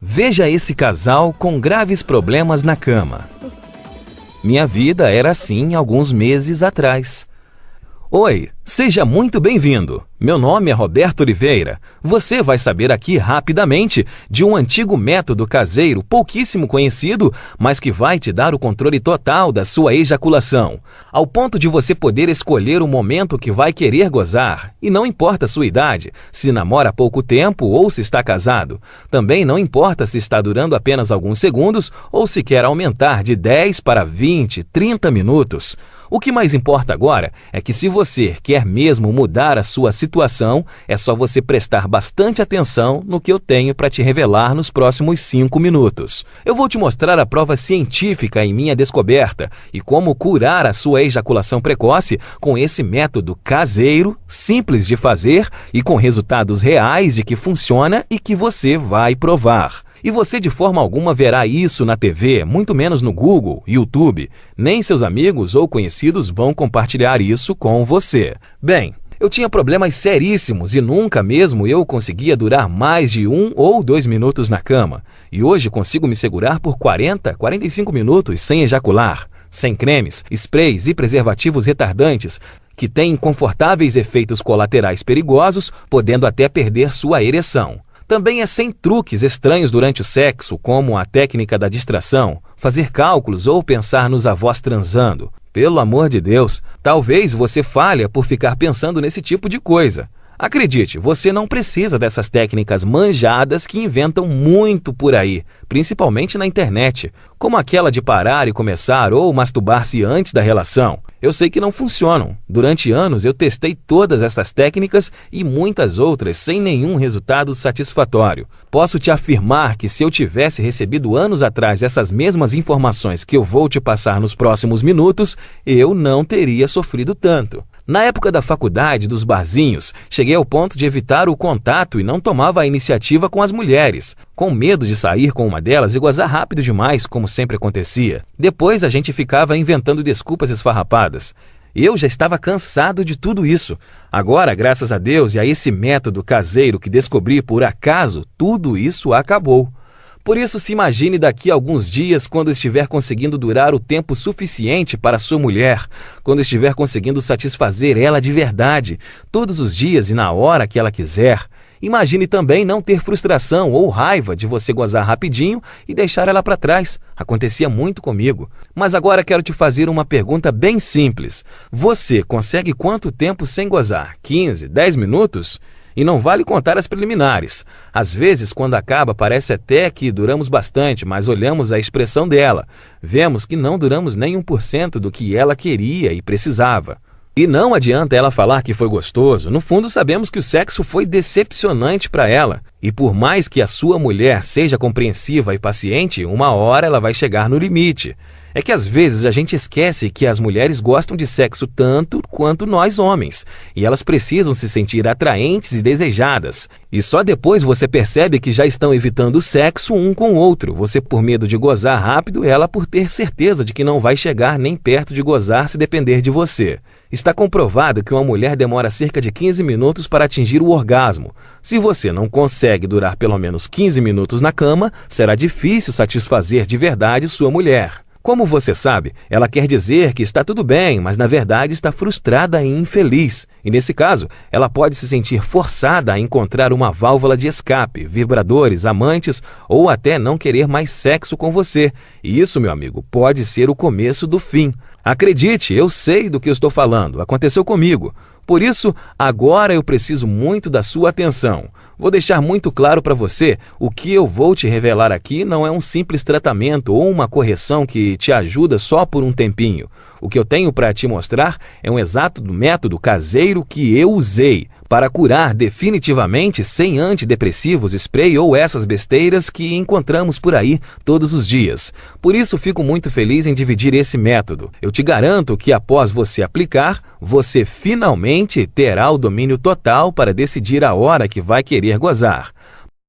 Veja esse casal com graves problemas na cama. Minha vida era assim alguns meses atrás. Oi, seja muito bem-vindo. Meu nome é Roberto Oliveira. Você vai saber aqui rapidamente de um antigo método caseiro pouquíssimo conhecido, mas que vai te dar o controle total da sua ejaculação, ao ponto de você poder escolher o momento que vai querer gozar. E não importa a sua idade, se namora há pouco tempo ou se está casado. Também não importa se está durando apenas alguns segundos ou se quer aumentar de 10 para 20, 30 minutos. O que mais importa agora é que se você quer mesmo mudar a sua situação, é só você prestar bastante atenção no que eu tenho para te revelar nos próximos 5 minutos. Eu vou te mostrar a prova científica em minha descoberta e como curar a sua ejaculação precoce com esse método caseiro, simples de fazer e com resultados reais de que funciona e que você vai provar. E você de forma alguma verá isso na TV, muito menos no Google, YouTube. Nem seus amigos ou conhecidos vão compartilhar isso com você. Bem, eu tinha problemas seríssimos e nunca mesmo eu conseguia durar mais de um ou dois minutos na cama. E hoje consigo me segurar por 40, 45 minutos sem ejacular, sem cremes, sprays e preservativos retardantes, que têm confortáveis efeitos colaterais perigosos, podendo até perder sua ereção. Também é sem truques estranhos durante o sexo, como a técnica da distração, fazer cálculos ou pensar nos avós transando. Pelo amor de Deus, talvez você falha por ficar pensando nesse tipo de coisa. Acredite, você não precisa dessas técnicas manjadas que inventam muito por aí, principalmente na internet, como aquela de parar e começar ou masturbar-se antes da relação. Eu sei que não funcionam. Durante anos eu testei todas essas técnicas e muitas outras sem nenhum resultado satisfatório. Posso te afirmar que se eu tivesse recebido anos atrás essas mesmas informações que eu vou te passar nos próximos minutos, eu não teria sofrido tanto. Na época da faculdade, dos barzinhos, cheguei ao ponto de evitar o contato e não tomava a iniciativa com as mulheres, com medo de sair com uma delas e gozar rápido demais, como sempre acontecia. Depois a gente ficava inventando desculpas esfarrapadas. Eu já estava cansado de tudo isso. Agora, graças a Deus e a esse método caseiro que descobri por acaso, tudo isso acabou. Por isso, se imagine daqui a alguns dias quando estiver conseguindo durar o tempo suficiente para sua mulher, quando estiver conseguindo satisfazer ela de verdade, todos os dias e na hora que ela quiser. Imagine também não ter frustração ou raiva de você gozar rapidinho e deixar ela para trás. Acontecia muito comigo. Mas agora quero te fazer uma pergunta bem simples. Você consegue quanto tempo sem gozar? 15, 10 minutos? E não vale contar as preliminares. Às vezes, quando acaba, parece até que duramos bastante, mas olhamos a expressão dela. Vemos que não duramos nem 1% do que ela queria e precisava. E não adianta ela falar que foi gostoso, no fundo sabemos que o sexo foi decepcionante para ela. E por mais que a sua mulher seja compreensiva e paciente, uma hora ela vai chegar no limite. É que às vezes a gente esquece que as mulheres gostam de sexo tanto quanto nós homens, e elas precisam se sentir atraentes e desejadas. E só depois você percebe que já estão evitando o sexo um com o outro, você por medo de gozar rápido, ela por ter certeza de que não vai chegar nem perto de gozar se depender de você. Está comprovado que uma mulher demora cerca de 15 minutos para atingir o orgasmo. Se você não consegue durar pelo menos 15 minutos na cama, será difícil satisfazer de verdade sua mulher. Como você sabe, ela quer dizer que está tudo bem, mas na verdade está frustrada e infeliz. E nesse caso, ela pode se sentir forçada a encontrar uma válvula de escape, vibradores, amantes ou até não querer mais sexo com você. E isso, meu amigo, pode ser o começo do fim. Acredite, eu sei do que estou falando, aconteceu comigo. Por isso, agora eu preciso muito da sua atenção. Vou deixar muito claro para você, o que eu vou te revelar aqui não é um simples tratamento ou uma correção que te ajuda só por um tempinho. O que eu tenho para te mostrar é um exato método caseiro que eu usei para curar definitivamente sem antidepressivos, spray ou essas besteiras que encontramos por aí todos os dias. Por isso fico muito feliz em dividir esse método. Eu te garanto que após você aplicar, você finalmente terá o domínio total para decidir a hora que vai querer gozar.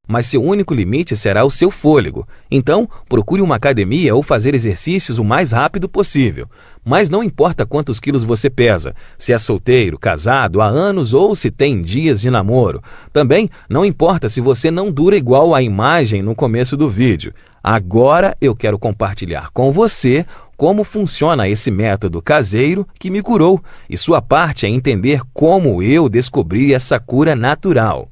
Mas seu único limite será o seu fôlego. Então, procure uma academia ou fazer exercícios o mais rápido possível. Mas não importa quantos quilos você pesa, se é solteiro, casado, há anos ou se tem dias de namoro. Também não importa se você não dura igual à imagem no começo do vídeo. Agora eu quero compartilhar com você como funciona esse método caseiro que me curou e sua parte é entender como eu descobri essa cura natural.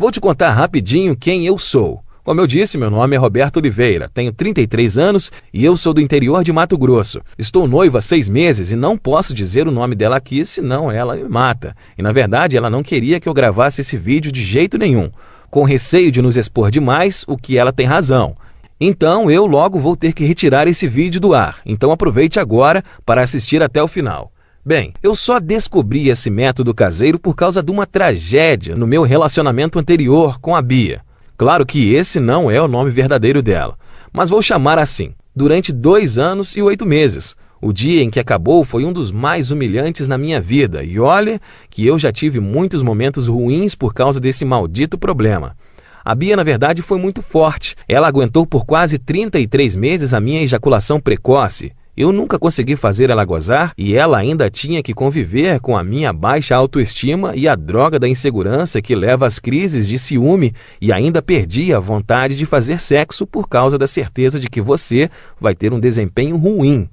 Vou te contar rapidinho quem eu sou. Como eu disse, meu nome é Roberto Oliveira, tenho 33 anos e eu sou do interior de Mato Grosso. Estou noivo há seis meses e não posso dizer o nome dela aqui, senão ela me mata. E na verdade ela não queria que eu gravasse esse vídeo de jeito nenhum. Com receio de nos expor demais, o que ela tem razão. Então eu logo vou ter que retirar esse vídeo do ar, então aproveite agora para assistir até o final. Bem, eu só descobri esse método caseiro por causa de uma tragédia no meu relacionamento anterior com a Bia. Claro que esse não é o nome verdadeiro dela, mas vou chamar assim. Durante dois anos e oito meses, o dia em que acabou foi um dos mais humilhantes na minha vida, e olha que eu já tive muitos momentos ruins por causa desse maldito problema. A Bia, na verdade, foi muito forte. Ela aguentou por quase 33 meses a minha ejaculação precoce. Eu nunca consegui fazer ela gozar e ela ainda tinha que conviver com a minha baixa autoestima e a droga da insegurança que leva às crises de ciúme e ainda perdi a vontade de fazer sexo por causa da certeza de que você vai ter um desempenho ruim.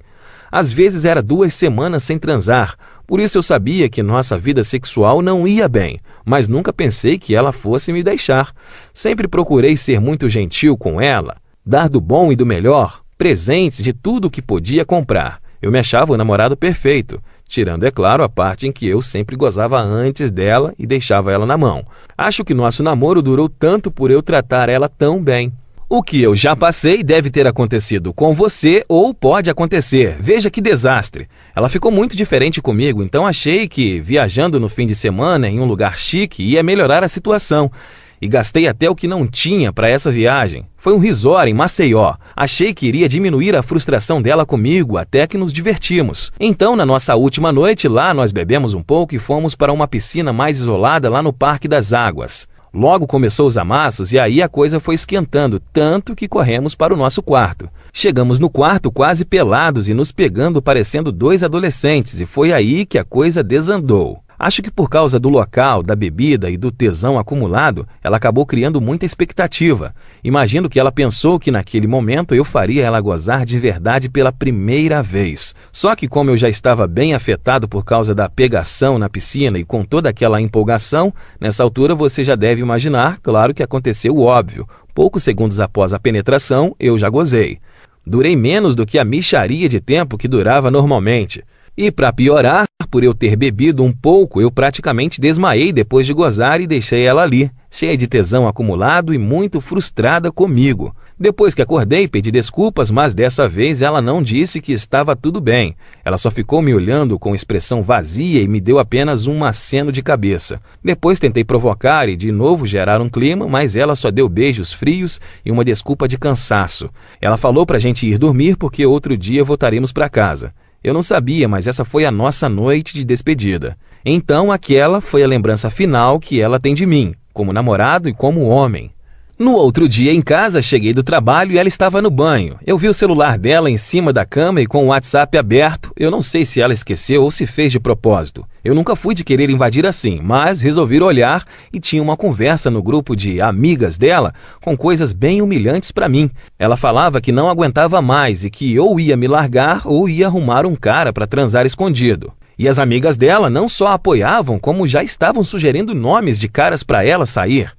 Às vezes era duas semanas sem transar, por isso eu sabia que nossa vida sexual não ia bem, mas nunca pensei que ela fosse me deixar. Sempre procurei ser muito gentil com ela, dar do bom e do melhor, presentes de tudo o que podia comprar. Eu me achava o namorado perfeito, tirando, é claro, a parte em que eu sempre gozava antes dela e deixava ela na mão. Acho que nosso namoro durou tanto por eu tratar ela tão bem. O que eu já passei deve ter acontecido com você ou pode acontecer. Veja que desastre. Ela ficou muito diferente comigo, então achei que viajando no fim de semana em um lugar chique ia melhorar a situação. E gastei até o que não tinha para essa viagem. Foi um resort em Maceió. Achei que iria diminuir a frustração dela comigo até que nos divertimos. Então, na nossa última noite lá, nós bebemos um pouco e fomos para uma piscina mais isolada lá no Parque das Águas. Logo começou os amassos e aí a coisa foi esquentando, tanto que corremos para o nosso quarto. Chegamos no quarto quase pelados e nos pegando parecendo dois adolescentes, e foi aí que a coisa desandou. Acho que por causa do local, da bebida e do tesão acumulado, ela acabou criando muita expectativa. Imagino que ela pensou que naquele momento eu faria ela gozar de verdade pela primeira vez. Só que como eu já estava bem afetado por causa da pegação na piscina e com toda aquela empolgação, nessa altura você já deve imaginar, claro que aconteceu o óbvio. Poucos segundos após a penetração, eu já gozei. Durei menos do que a micharia de tempo que durava normalmente. E para piorar, por eu ter bebido um pouco, eu praticamente desmaiei depois de gozar e deixei ela ali, cheia de tesão acumulado e muito frustrada comigo. Depois que acordei, pedi desculpas, mas dessa vez ela não disse que estava tudo bem. Ela só ficou me olhando com expressão vazia e me deu apenas um aceno de cabeça. Depois tentei provocar e de novo gerar um clima, mas ela só deu beijos frios e uma desculpa de cansaço. Ela falou para a gente ir dormir porque outro dia voltaríamos para casa. Eu não sabia, mas essa foi a nossa noite de despedida. Então aquela foi a lembrança final que ela tem de mim, como namorado e como homem. No outro dia em casa, cheguei do trabalho e ela estava no banho. Eu vi o celular dela em cima da cama e com o WhatsApp aberto. Eu não sei se ela esqueceu ou se fez de propósito. Eu nunca fui de querer invadir assim, mas resolvi olhar e tinha uma conversa no grupo de amigas dela com coisas bem humilhantes para mim. Ela falava que não aguentava mais e que ou ia me largar ou ia arrumar um cara para transar escondido. E as amigas dela não só apoiavam, como já estavam sugerindo nomes de caras para ela sair.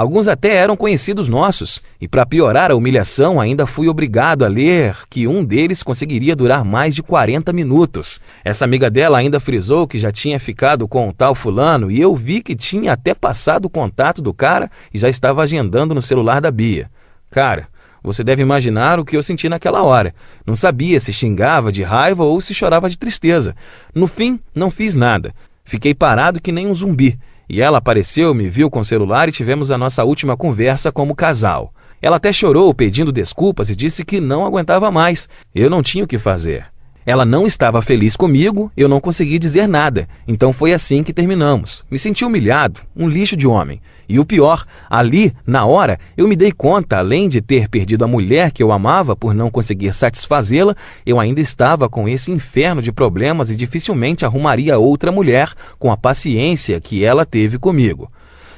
Alguns até eram conhecidos nossos, e para piorar a humilhação, ainda fui obrigado a ler que um deles conseguiria durar mais de 40 minutos. Essa amiga dela ainda frisou que já tinha ficado com o tal fulano, e eu vi que tinha até passado o contato do cara e já estava agendando no celular da Bia. Cara, você deve imaginar o que eu senti naquela hora. Não sabia se xingava de raiva ou se chorava de tristeza. No fim, não fiz nada. Fiquei parado que nem um zumbi e ela apareceu, me viu com o celular e tivemos a nossa última conversa como casal. Ela até chorou pedindo desculpas e disse que não aguentava mais. Eu não tinha o que fazer. Ela não estava feliz comigo, eu não consegui dizer nada. Então foi assim que terminamos. Me senti humilhado, um lixo de homem. E o pior, ali, na hora, eu me dei conta, além de ter perdido a mulher que eu amava por não conseguir satisfazê-la, eu ainda estava com esse inferno de problemas e dificilmente arrumaria outra mulher com a paciência que ela teve comigo.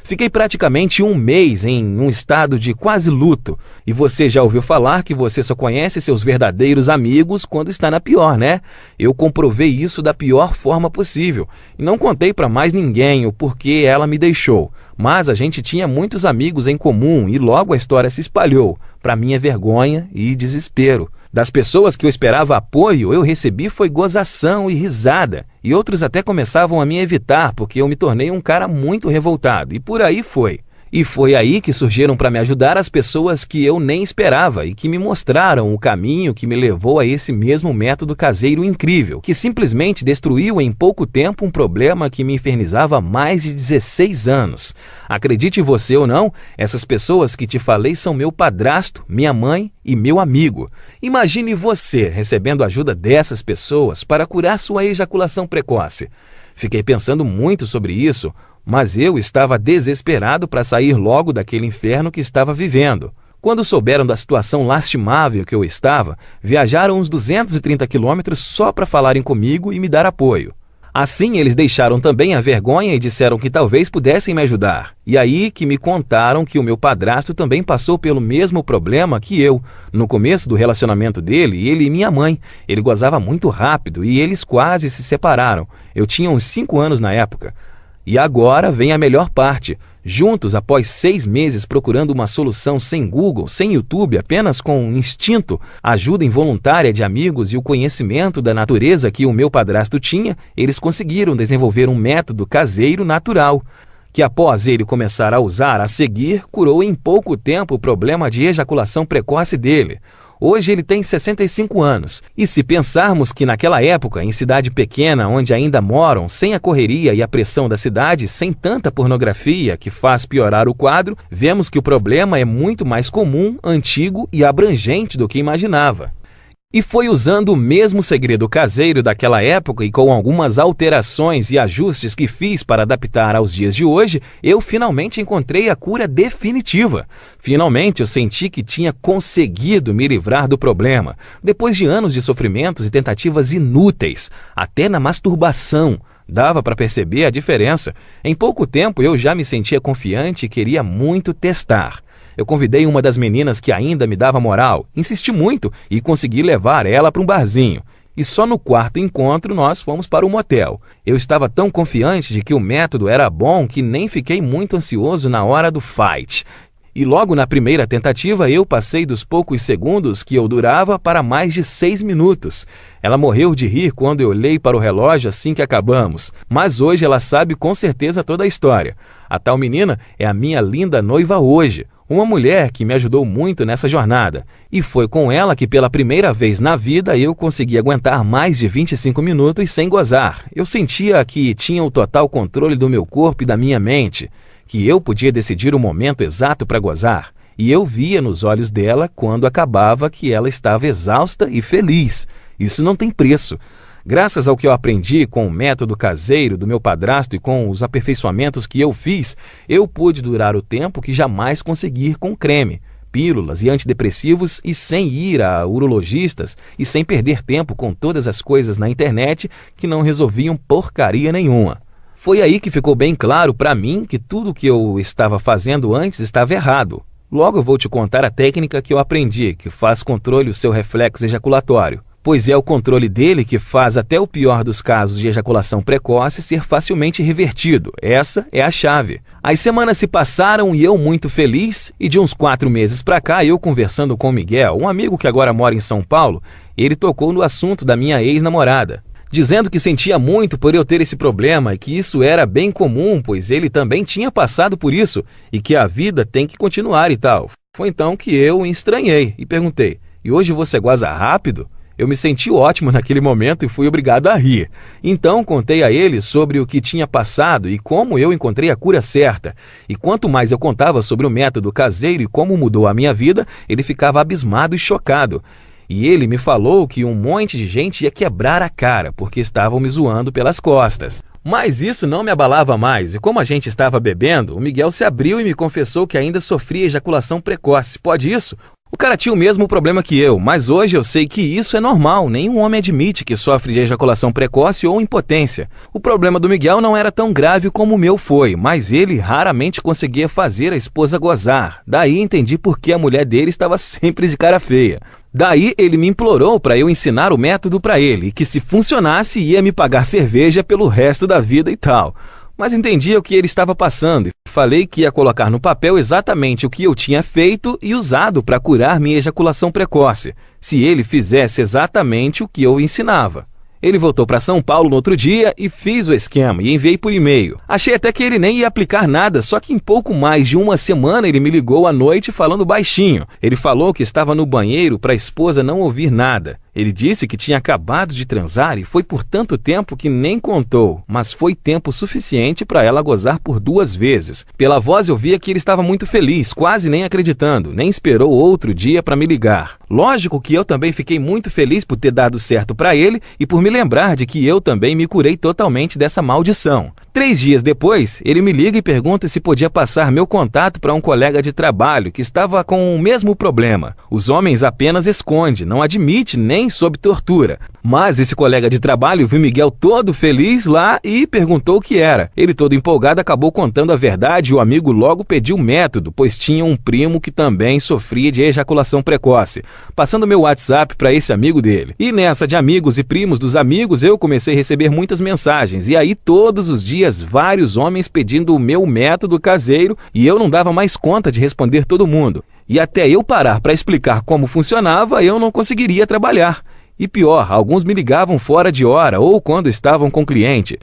Fiquei praticamente um mês em um estado de quase luto. E você já ouviu falar que você só conhece seus verdadeiros amigos quando está na pior, né? Eu comprovei isso da pior forma possível. E não contei para mais ninguém o porquê ela me deixou. Mas a gente tinha muitos amigos em comum e logo a história se espalhou, para minha vergonha e desespero. Das pessoas que eu esperava apoio, eu recebi foi gozação e risada, e outros até começavam a me evitar porque eu me tornei um cara muito revoltado, e por aí foi. E foi aí que surgiram para me ajudar as pessoas que eu nem esperava e que me mostraram o caminho que me levou a esse mesmo método caseiro incrível, que simplesmente destruiu em pouco tempo um problema que me infernizava há mais de 16 anos. Acredite você ou não, essas pessoas que te falei são meu padrasto, minha mãe e meu amigo. Imagine você recebendo ajuda dessas pessoas para curar sua ejaculação precoce. Fiquei pensando muito sobre isso, mas eu estava desesperado para sair logo daquele inferno que estava vivendo. Quando souberam da situação lastimável que eu estava, viajaram uns 230 quilômetros só para falarem comigo e me dar apoio. Assim, eles deixaram também a vergonha e disseram que talvez pudessem me ajudar. E aí que me contaram que o meu padrasto também passou pelo mesmo problema que eu. No começo do relacionamento dele, ele e minha mãe. Ele gozava muito rápido e eles quase se separaram. Eu tinha uns 5 anos na época. E agora vem a melhor parte. Juntos, após seis meses procurando uma solução sem Google, sem YouTube, apenas com instinto, ajuda involuntária de amigos e o conhecimento da natureza que o meu padrasto tinha, eles conseguiram desenvolver um método caseiro natural que após ele começar a usar a seguir, curou em pouco tempo o problema de ejaculação precoce dele. Hoje ele tem 65 anos. E se pensarmos que naquela época, em cidade pequena onde ainda moram, sem a correria e a pressão da cidade, sem tanta pornografia que faz piorar o quadro, vemos que o problema é muito mais comum, antigo e abrangente do que imaginava. E foi usando o mesmo segredo caseiro daquela época e com algumas alterações e ajustes que fiz para adaptar aos dias de hoje, eu finalmente encontrei a cura definitiva. Finalmente eu senti que tinha conseguido me livrar do problema, depois de anos de sofrimentos e tentativas inúteis, até na masturbação. Dava para perceber a diferença. Em pouco tempo eu já me sentia confiante e queria muito testar. Eu convidei uma das meninas que ainda me dava moral, insisti muito e consegui levar ela para um barzinho. E só no quarto encontro nós fomos para o motel. Eu estava tão confiante de que o método era bom que nem fiquei muito ansioso na hora do fight. E logo na primeira tentativa eu passei dos poucos segundos que eu durava para mais de seis minutos. Ela morreu de rir quando eu olhei para o relógio assim que acabamos, mas hoje ela sabe com certeza toda a história. A tal menina é a minha linda noiva hoje uma mulher que me ajudou muito nessa jornada, e foi com ela que pela primeira vez na vida eu consegui aguentar mais de 25 minutos sem gozar. Eu sentia que tinha o total controle do meu corpo e da minha mente, que eu podia decidir o momento exato para gozar, e eu via nos olhos dela quando acabava que ela estava exausta e feliz. Isso não tem preço. Graças ao que eu aprendi com o método caseiro do meu padrasto e com os aperfeiçoamentos que eu fiz, eu pude durar o tempo que jamais consegui com creme, pílulas e antidepressivos e sem ir a urologistas e sem perder tempo com todas as coisas na internet que não resolviam porcaria nenhuma. Foi aí que ficou bem claro para mim que tudo o que eu estava fazendo antes estava errado. Logo eu vou te contar a técnica que eu aprendi, que faz controle do seu reflexo ejaculatório pois é o controle dele que faz até o pior dos casos de ejaculação precoce ser facilmente revertido. Essa é a chave. As semanas se passaram e eu muito feliz, e de uns quatro meses para cá, eu conversando com o Miguel, um amigo que agora mora em São Paulo, ele tocou no assunto da minha ex-namorada. Dizendo que sentia muito por eu ter esse problema e que isso era bem comum, pois ele também tinha passado por isso e que a vida tem que continuar e tal. Foi então que eu estranhei e perguntei: E hoje você goza rápido? Eu me senti ótimo naquele momento e fui obrigado a rir. Então contei a ele sobre o que tinha passado e como eu encontrei a cura certa. E quanto mais eu contava sobre o método caseiro e como mudou a minha vida, ele ficava abismado e chocado. E ele me falou que um monte de gente ia quebrar a cara porque estavam me zoando pelas costas. Mas isso não me abalava mais, e como a gente estava bebendo, o Miguel se abriu e me confessou que ainda sofria ejaculação precoce. Pode isso? O cara tinha o mesmo problema que eu, mas hoje eu sei que isso é normal. Nenhum homem admite que sofre de ejaculação precoce ou impotência. O problema do Miguel não era tão grave como o meu foi, mas ele raramente conseguia fazer a esposa gozar. Daí entendi por que a mulher dele estava sempre de cara feia. Daí ele me implorou para eu ensinar o método para ele que se funcionasse ia me pagar cerveja pelo resto da vida e tal mas entendia o que ele estava passando e falei que ia colocar no papel exatamente o que eu tinha feito e usado para curar minha ejaculação precoce, se ele fizesse exatamente o que eu ensinava. Ele voltou para São Paulo no outro dia e fiz o esquema e enviei por e-mail. Achei até que ele nem ia aplicar nada, só que em pouco mais de uma semana ele me ligou à noite falando baixinho. Ele falou que estava no banheiro para a esposa não ouvir nada. Ele disse que tinha acabado de transar e foi por tanto tempo que nem contou, mas foi tempo suficiente para ela gozar por duas vezes. Pela voz eu via que ele estava muito feliz, quase nem acreditando, nem esperou outro dia para me ligar. Lógico que eu também fiquei muito feliz por ter dado certo para ele e por me lembrar de que eu também me curei totalmente dessa maldição. Três dias depois, ele me liga e pergunta se podia passar meu contato para um colega de trabalho que estava com o mesmo problema. Os homens apenas esconde, não admite nem sob tortura. Mas esse colega de trabalho viu Miguel todo feliz lá e perguntou o que era. Ele todo empolgado acabou contando a verdade e o amigo logo pediu método, pois tinha um primo que também sofria de ejaculação precoce. Passando meu WhatsApp para esse amigo dele. E nessa de amigos e primos dos amigos, eu comecei a receber muitas mensagens. E aí todos os dias vários homens pedindo o meu método caseiro e eu não dava mais conta de responder todo mundo. E até eu parar para explicar como funcionava, eu não conseguiria trabalhar. E pior, alguns me ligavam fora de hora ou quando estavam com cliente.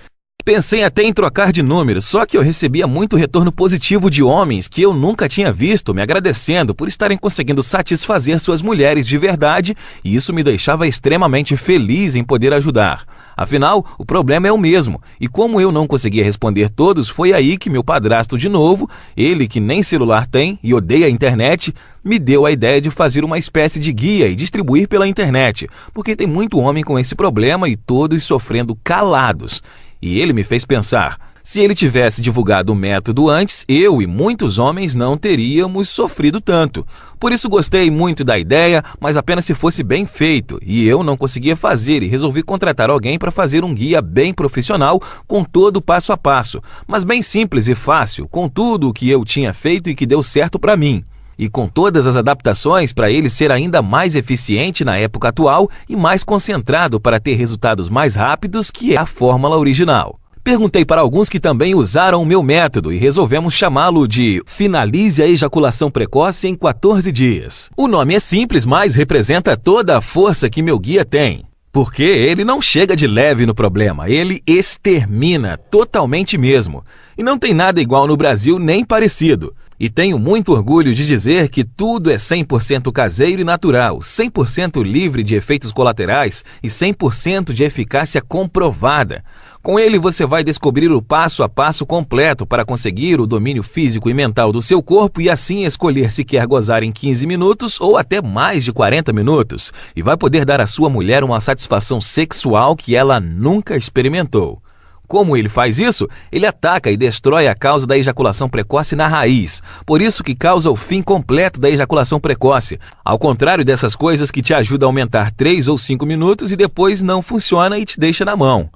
Pensei até em trocar de número, só que eu recebia muito retorno positivo de homens que eu nunca tinha visto me agradecendo por estarem conseguindo satisfazer suas mulheres de verdade e isso me deixava extremamente feliz em poder ajudar. Afinal, o problema é o mesmo, e como eu não conseguia responder todos, foi aí que meu padrasto de novo, ele que nem celular tem e odeia a internet, me deu a ideia de fazer uma espécie de guia e distribuir pela internet, porque tem muito homem com esse problema e todos sofrendo calados. E ele me fez pensar, se ele tivesse divulgado o método antes, eu e muitos homens não teríamos sofrido tanto. Por isso gostei muito da ideia, mas apenas se fosse bem feito, e eu não conseguia fazer e resolvi contratar alguém para fazer um guia bem profissional com todo o passo a passo, mas bem simples e fácil, com tudo o que eu tinha feito e que deu certo para mim e com todas as adaptações para ele ser ainda mais eficiente na época atual e mais concentrado para ter resultados mais rápidos, que é a fórmula original. Perguntei para alguns que também usaram o meu método e resolvemos chamá-lo de Finalize a Ejaculação Precoce em 14 Dias. O nome é simples, mas representa toda a força que meu guia tem. Porque ele não chega de leve no problema, ele extermina totalmente mesmo. E não tem nada igual no Brasil nem parecido. E tenho muito orgulho de dizer que tudo é 100% caseiro e natural, 100% livre de efeitos colaterais e 100% de eficácia comprovada. Com ele você vai descobrir o passo a passo completo para conseguir o domínio físico e mental do seu corpo e assim escolher se quer gozar em 15 minutos ou até mais de 40 minutos. E vai poder dar à sua mulher uma satisfação sexual que ela nunca experimentou. Como ele faz isso? Ele ataca e destrói a causa da ejaculação precoce na raiz. Por isso que causa o fim completo da ejaculação precoce. Ao contrário dessas coisas que te ajudam a aumentar 3 ou 5 minutos e depois não funciona e te deixa na mão.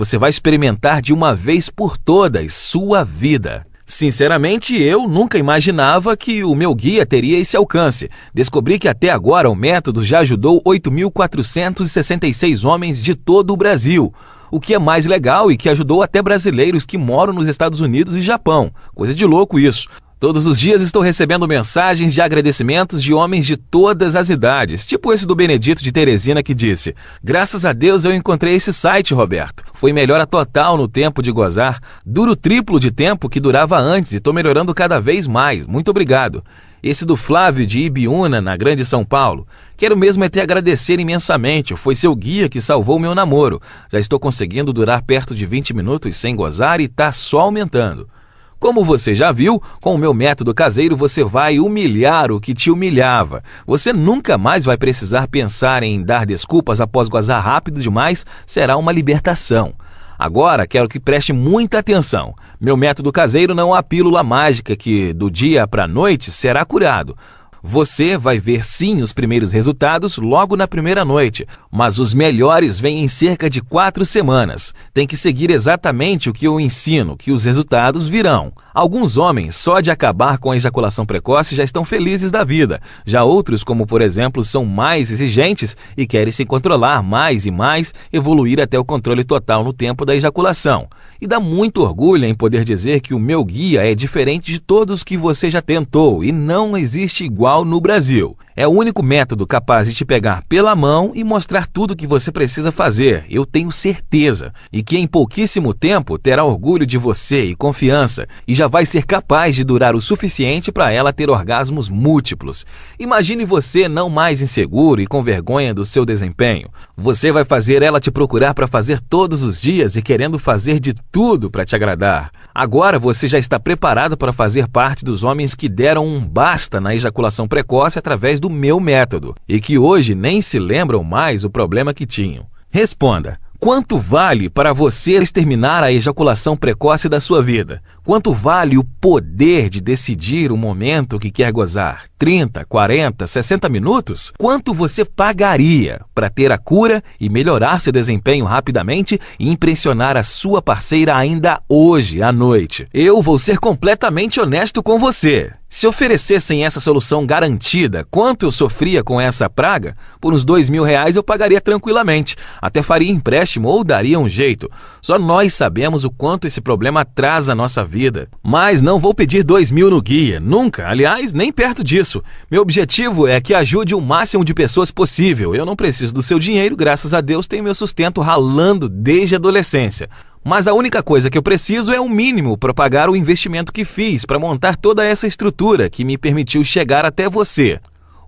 Você vai experimentar de uma vez por todas sua vida. Sinceramente, eu nunca imaginava que o meu guia teria esse alcance. Descobri que até agora o método já ajudou 8.466 homens de todo o Brasil o que é mais legal e que ajudou até brasileiros que moram nos Estados Unidos e Japão. Coisa de louco isso. Todos os dias estou recebendo mensagens de agradecimentos de homens de todas as idades, tipo esse do Benedito de Teresina que disse: Graças a Deus eu encontrei esse site, Roberto. Foi melhora total no tempo de gozar. Duro triplo de tempo que durava antes e estou melhorando cada vez mais. Muito obrigado. Esse do Flávio de Ibiúna, na Grande São Paulo. Quero mesmo é te agradecer imensamente. Foi seu guia que salvou meu namoro. Já estou conseguindo durar perto de 20 minutos sem gozar e tá só aumentando. Como você já viu, com o meu método caseiro você vai humilhar o que te humilhava. Você nunca mais vai precisar pensar em dar desculpas após gozar rápido demais, será uma libertação. Agora quero que preste muita atenção. Meu método caseiro não é a pílula mágica que, do dia para a noite, será curado. Você vai ver sim os primeiros resultados logo na primeira noite, mas os melhores vêm em cerca de quatro semanas. Tem que seguir exatamente o que eu ensino, que os resultados virão. Alguns homens, só de acabar com a ejaculação precoce, já estão felizes da vida. Já outros, como por exemplo, são mais exigentes e querem se controlar mais e mais, evoluir até o controle total no tempo da ejaculação. E dá muito orgulho em poder dizer que o meu guia é diferente de todos que você já tentou e não existe igual no Brasil. É o único método capaz de te pegar pela mão e mostrar tudo o que você precisa fazer, eu tenho certeza. E que em pouquíssimo tempo terá orgulho de você e confiança e já vai ser capaz de durar o suficiente para ela ter orgasmos múltiplos. Imagine você não mais inseguro e com vergonha do seu desempenho. Você vai fazer ela te procurar para fazer todos os dias e querendo fazer de tudo para te agradar. Agora você já está preparado para fazer parte dos homens que deram um basta na ejaculação precoce através do meu método e que hoje nem se lembram mais o problema que tinham. Responda. Quanto vale para você exterminar a ejaculação precoce da sua vida? Quanto vale o poder de decidir o momento que quer gozar? 30, 40, 60 minutos? Quanto você pagaria para ter a cura e melhorar seu desempenho rapidamente e impressionar a sua parceira ainda hoje à noite? Eu vou ser completamente honesto com você. Se oferecessem essa solução garantida, quanto eu sofria com essa praga, por uns dois mil reais eu pagaria tranquilamente. Até faria empréstimo ou daria um jeito. Só nós sabemos o quanto esse problema atrasa a nossa vida. Mas não vou pedir dois mil no guia, nunca. Aliás, nem perto disso. Meu objetivo é que ajude o máximo de pessoas possível. Eu não preciso do seu dinheiro, graças a Deus tenho meu sustento ralando desde a adolescência. Mas a única coisa que eu preciso é o mínimo para pagar o investimento que fiz para montar toda essa estrutura que me permitiu chegar até você.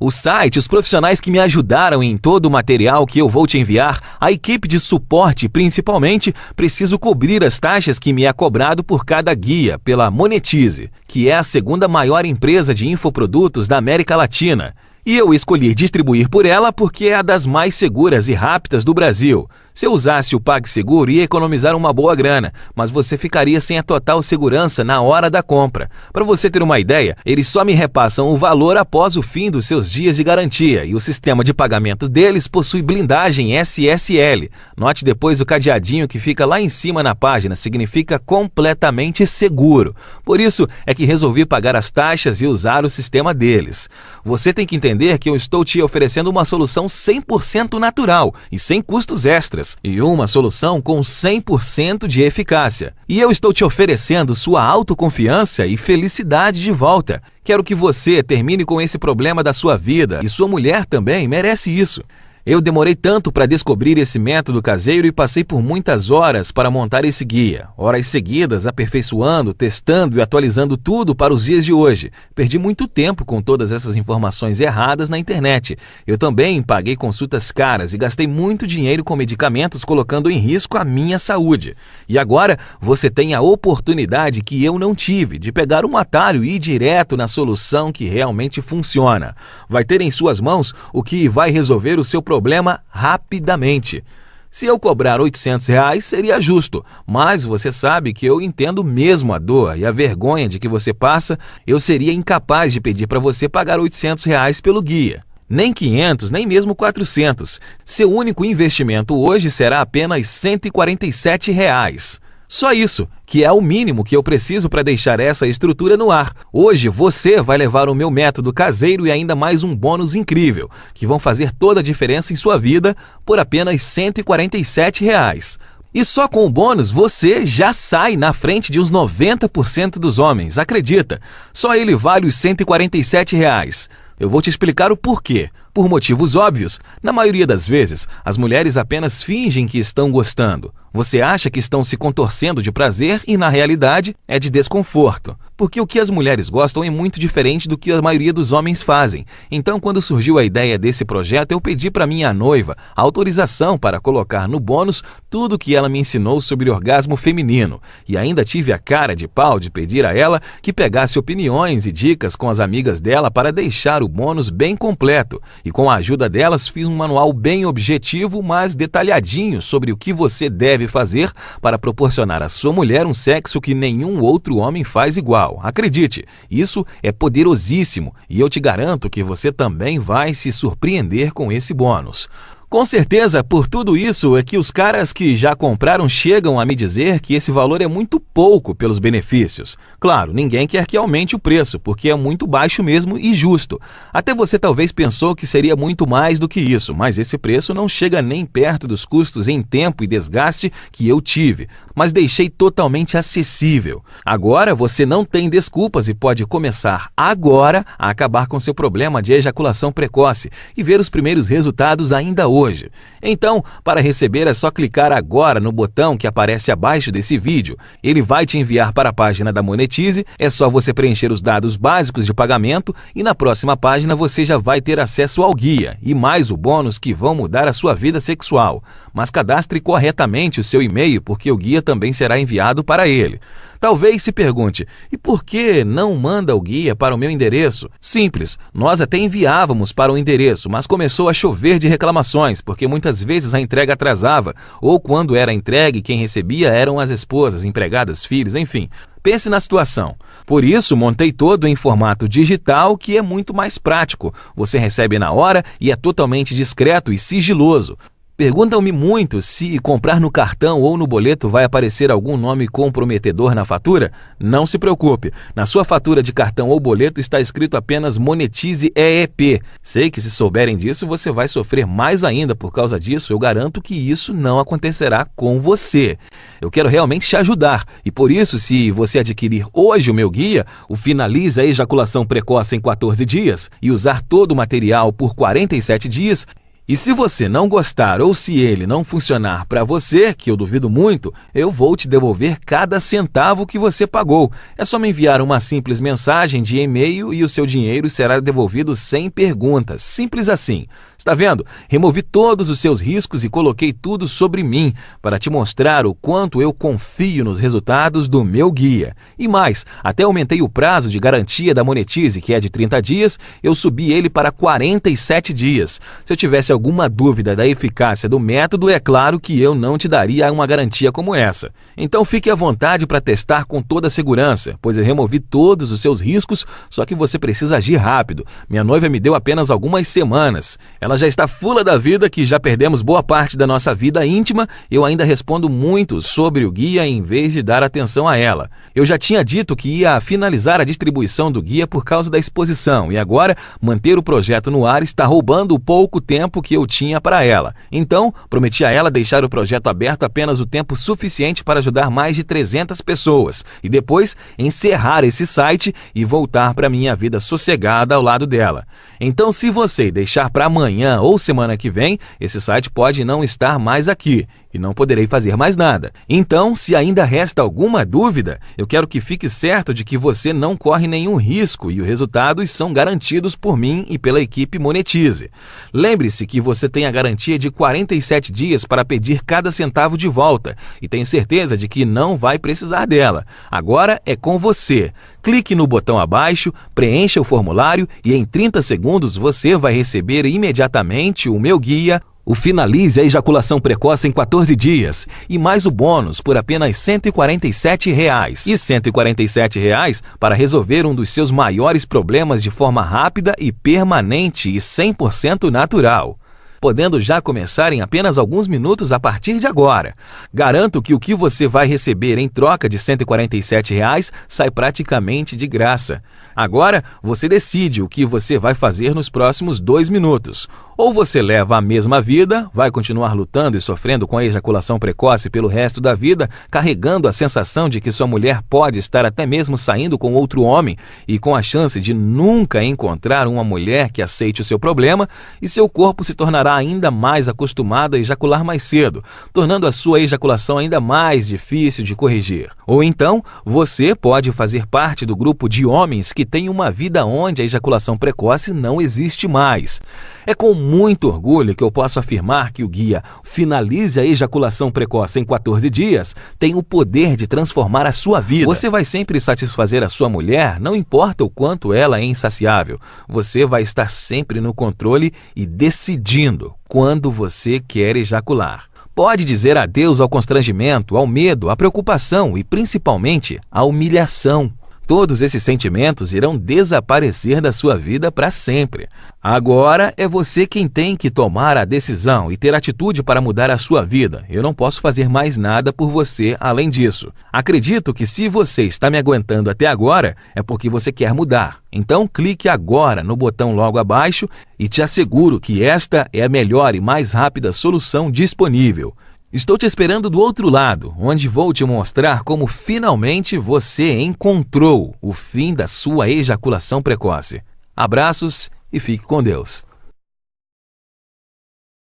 O site, os profissionais que me ajudaram em todo o material que eu vou te enviar, a equipe de suporte principalmente, preciso cobrir as taxas que me é cobrado por cada guia pela Monetize, que é a segunda maior empresa de infoprodutos da América Latina. E eu escolhi distribuir por ela porque é a das mais seguras e rápidas do Brasil. Se eu usasse o PagSeguro, ia economizar uma boa grana, mas você ficaria sem a total segurança na hora da compra. Para você ter uma ideia, eles só me repassam o valor após o fim dos seus dias de garantia e o sistema de pagamento deles possui blindagem SSL. Note depois o cadeadinho que fica lá em cima na página, significa completamente seguro. Por isso é que resolvi pagar as taxas e usar o sistema deles. Você tem que entender que eu estou te oferecendo uma solução 100% natural e sem custos extras e uma solução com 100% de eficácia. E eu estou te oferecendo sua autoconfiança e felicidade de volta. Quero que você termine com esse problema da sua vida e sua mulher também merece isso. Eu demorei tanto para descobrir esse método caseiro e passei por muitas horas para montar esse guia, horas seguidas aperfeiçoando, testando e atualizando tudo para os dias de hoje. Perdi muito tempo com todas essas informações erradas na internet. Eu também paguei consultas caras e gastei muito dinheiro com medicamentos colocando em risco a minha saúde. E agora você tem a oportunidade que eu não tive de pegar um atalho e ir direto na solução que realmente funciona. Vai ter em suas mãos o que vai resolver o seu problema problema rapidamente. Se eu cobrar 800 reais, seria justo, mas você sabe que eu entendo mesmo a dor e a vergonha de que você passa, eu seria incapaz de pedir para você pagar 800 reais pelo guia. Nem 500, nem mesmo 400. Seu único investimento hoje será apenas 147 reais. Só isso, que é o mínimo que eu preciso para deixar essa estrutura no ar. Hoje você vai levar o meu método caseiro e ainda mais um bônus incrível, que vão fazer toda a diferença em sua vida por apenas 147 reais. E só com o bônus você já sai na frente de uns 90% dos homens, acredita? Só ele vale os 147 reais. Eu vou te explicar o porquê. Por motivos óbvios, na maioria das vezes, as mulheres apenas fingem que estão gostando. Você acha que estão se contorcendo de prazer e, na realidade, é de desconforto. Porque o que as mulheres gostam é muito diferente do que a maioria dos homens fazem. Então, quando surgiu a ideia desse projeto, eu pedi para minha noiva autorização para colocar no bônus tudo que ela me ensinou sobre orgasmo feminino. E ainda tive a cara de pau de pedir a ela que pegasse opiniões e dicas com as amigas dela para deixar o bônus bem completo. E com a ajuda delas, fiz um manual bem objetivo, mas detalhadinho sobre o que você deve fazer para proporcionar à sua mulher um sexo que nenhum outro homem faz igual. Acredite, isso é poderosíssimo e eu te garanto que você também vai se surpreender com esse bônus. Com certeza, por tudo isso é que os caras que já compraram chegam a me dizer que esse valor é muito pouco pelos benefícios. Claro, ninguém quer que aumente o preço, porque é muito baixo mesmo e justo. Até você talvez pensou que seria muito mais do que isso, mas esse preço não chega nem perto dos custos em tempo e desgaste que eu tive, mas deixei totalmente acessível. Agora você não tem desculpas e pode começar agora a acabar com seu problema de ejaculação precoce e ver os primeiros resultados ainda hoje hoje. Então, para receber é só clicar agora no botão que aparece abaixo desse vídeo. Ele vai te enviar para a página da Monetize, é só você preencher os dados básicos de pagamento e na próxima página você já vai ter acesso ao guia e mais o bônus que vão mudar a sua vida sexual. Mas cadastre corretamente o seu e-mail porque o guia também será enviado para ele. Talvez se pergunte: e por que não manda o guia para o meu endereço? Simples, nós até enviávamos para o endereço, mas começou a chover de reclamações, porque muitas vezes a entrega atrasava, ou quando era entregue, quem recebia eram as esposas, empregadas, filhos, enfim. Pense na situação. Por isso, montei todo em formato digital, que é muito mais prático. Você recebe na hora e é totalmente discreto e sigiloso. Perguntam-me muito se comprar no cartão ou no boleto vai aparecer algum nome comprometedor na fatura. Não se preocupe, na sua fatura de cartão ou boleto está escrito apenas Monetize EEP. Sei que se souberem disso você vai sofrer mais ainda por causa disso, eu garanto que isso não acontecerá com você. Eu quero realmente te ajudar e por isso, se você adquirir hoje o meu guia, o Finaliza a Ejaculação Precoce em 14 dias e usar todo o material por 47 dias, e se você não gostar ou se ele não funcionar para você, que eu duvido muito, eu vou te devolver cada centavo que você pagou. É só me enviar uma simples mensagem de e-mail e o seu dinheiro será devolvido sem perguntas. Simples assim. Está vendo? Removi todos os seus riscos e coloquei tudo sobre mim para te mostrar o quanto eu confio nos resultados do meu guia. E mais, até aumentei o prazo de garantia da Monetize, que é de 30 dias, eu subi ele para 47 dias. Se eu tivesse alguma dúvida da eficácia do método, é claro que eu não te daria uma garantia como essa. Então fique à vontade para testar com toda a segurança, pois eu removi todos os seus riscos, só que você precisa agir rápido. Minha noiva me deu apenas algumas semanas. Ela já está fula da vida que já perdemos boa parte da nossa vida íntima, eu ainda respondo muito sobre o guia em vez de dar atenção a ela. Eu já tinha dito que ia finalizar a distribuição do guia por causa da exposição e agora manter o projeto no ar está roubando o pouco tempo que eu tinha para ela. Então, prometi a ela deixar o projeto aberto apenas o tempo suficiente para ajudar mais de 300 pessoas e depois encerrar esse site e voltar para minha vida sossegada ao lado dela. Então, se você deixar para amanhã amanhã ou semana que vem, esse site pode não estar mais aqui e não poderei fazer mais nada. Então, se ainda resta alguma dúvida, eu quero que fique certo de que você não corre nenhum risco e os resultados são garantidos por mim e pela equipe Monetize. Lembre-se que você tem a garantia de 47 dias para pedir cada centavo de volta e tenho certeza de que não vai precisar dela. Agora é com você. Clique no botão abaixo, preencha o formulário e em 30 segundos você vai receber imediatamente o meu guia o Finalize a Ejaculação Precoce em 14 dias e mais o bônus por apenas 147 reais. E 147 reais para resolver um dos seus maiores problemas de forma rápida e permanente e 100% natural podendo já começar em apenas alguns minutos a partir de agora. Garanto que o que você vai receber em troca de 147 reais sai praticamente de graça. Agora, você decide o que você vai fazer nos próximos dois minutos. Ou você leva a mesma vida, vai continuar lutando e sofrendo com a ejaculação precoce pelo resto da vida, carregando a sensação de que sua mulher pode estar até mesmo saindo com outro homem e com a chance de nunca encontrar uma mulher que aceite o seu problema, e seu corpo se tornará ainda mais acostumado a ejacular mais cedo, tornando a sua ejaculação ainda mais difícil de corrigir. Ou então, você pode fazer parte do grupo de homens que tem uma vida onde a ejaculação precoce não existe mais. É com muito orgulho que eu posso afirmar que o guia Finalize a Ejaculação Precoce em 14 Dias tem o poder de transformar a sua vida. Você vai sempre satisfazer a sua mulher, não importa o quanto ela é insaciável. Você vai estar sempre no controle e decidindo quando você quer ejacular. Pode dizer adeus ao constrangimento, ao medo, à preocupação e, principalmente, à humilhação. Todos esses sentimentos irão desaparecer da sua vida para sempre. Agora é você quem tem que tomar a decisão e ter atitude para mudar a sua vida. Eu não posso fazer mais nada por você além disso. Acredito que se você está me aguentando até agora, é porque você quer mudar. Então clique agora no botão logo abaixo e te asseguro que esta é a melhor e mais rápida solução disponível. Estou te esperando do outro lado, onde vou te mostrar como finalmente você encontrou o fim da sua ejaculação precoce. Abraços e fique com Deus.